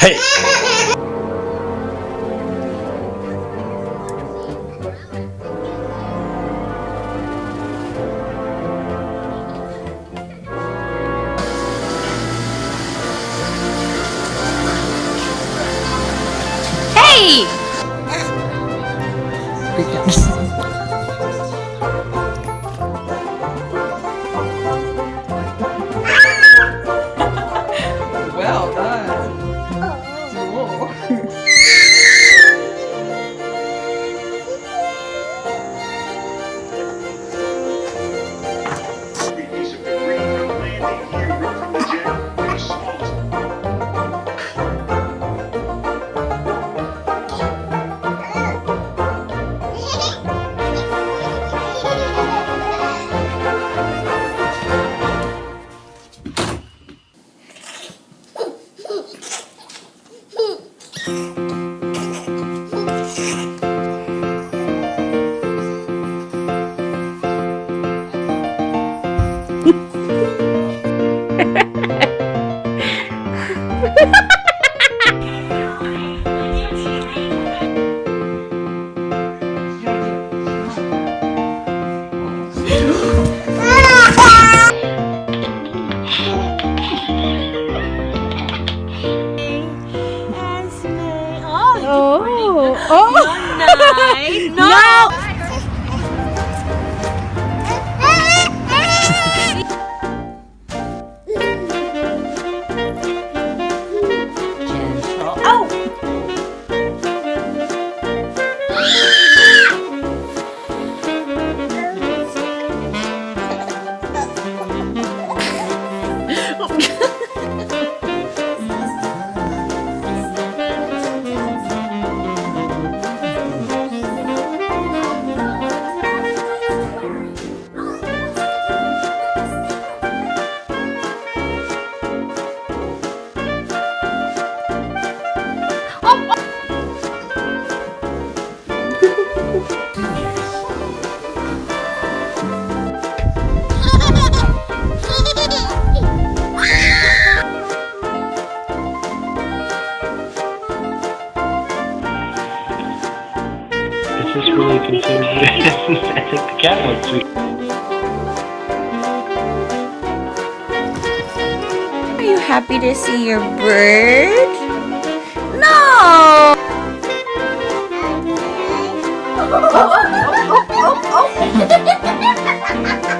Hey! I think the cat looks sweet. Are you happy to see your bird? No!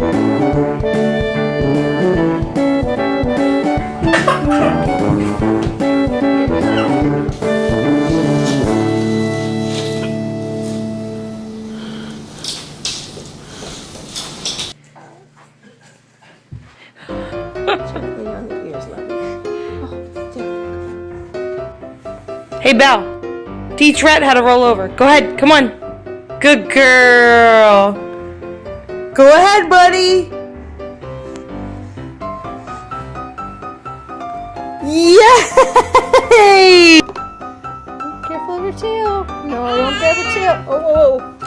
Hey, Belle. Teach Rhett how to roll over. Go ahead. Come on. Good girl. Go ahead, buddy. Yay! Careful of your tail. No, I won't grab your tail. Oh, oh, oh.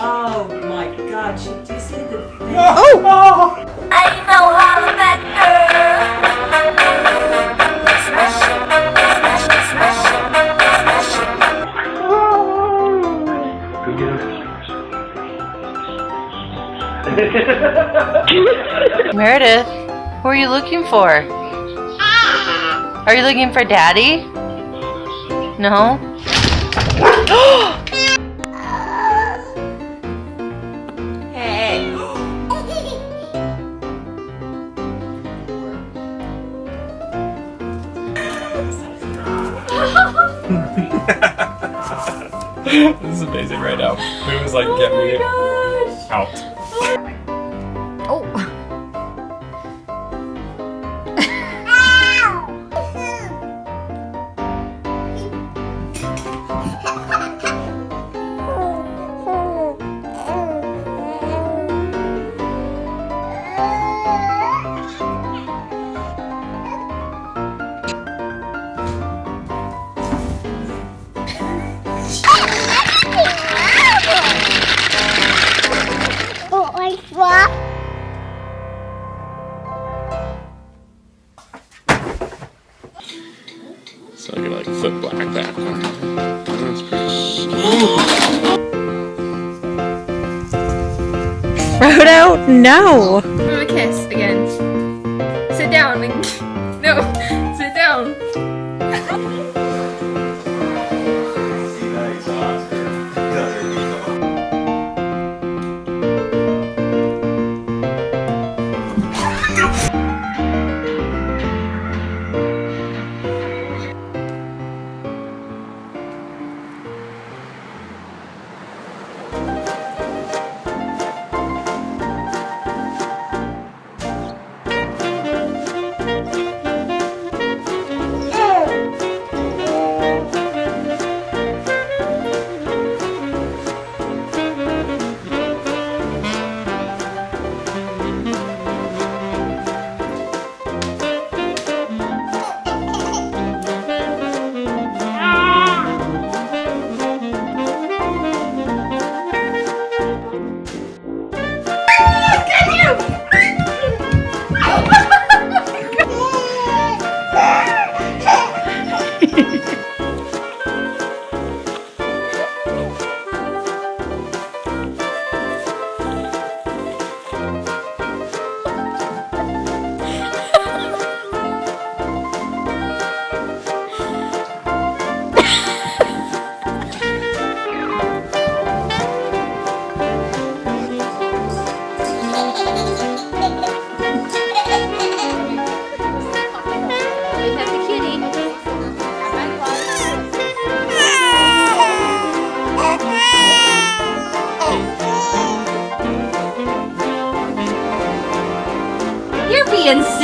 oh my god, she just the thing. Oh! oh. I know how to Meredith, who are you looking for? Are you looking for daddy? No? Hey. this is amazing right now. It was like, oh get me out. So I can like flip black that. That's pretty Frodo, no! Give him a kiss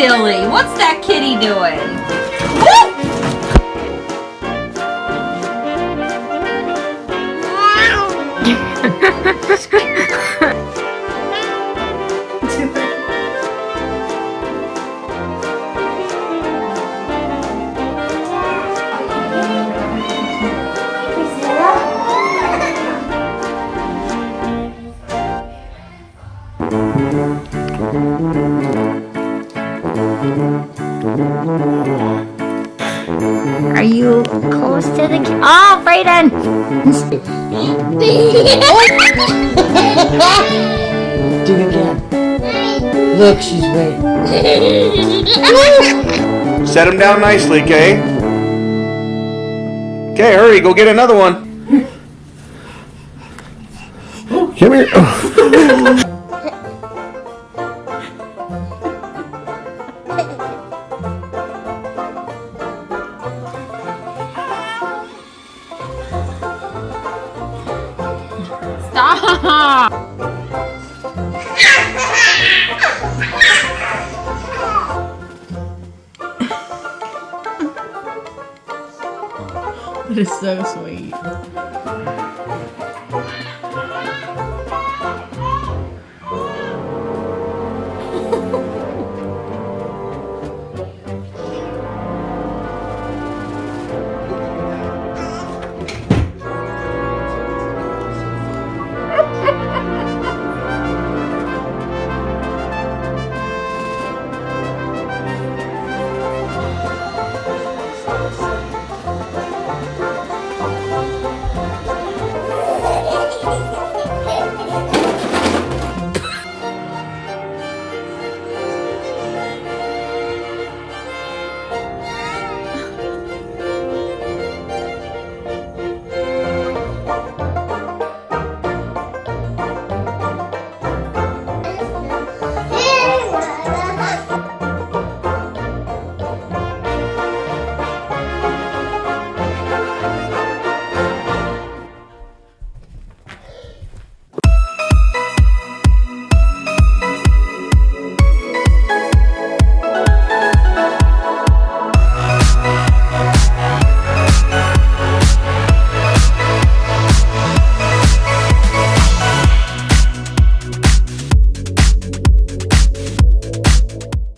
silly. What's that kitty doing? Close to the ca- Oh, Brayden! Do it again. Look, she's waiting. Set him down nicely, Kay. Okay, hurry, go get another one. Come here. It is so sweet.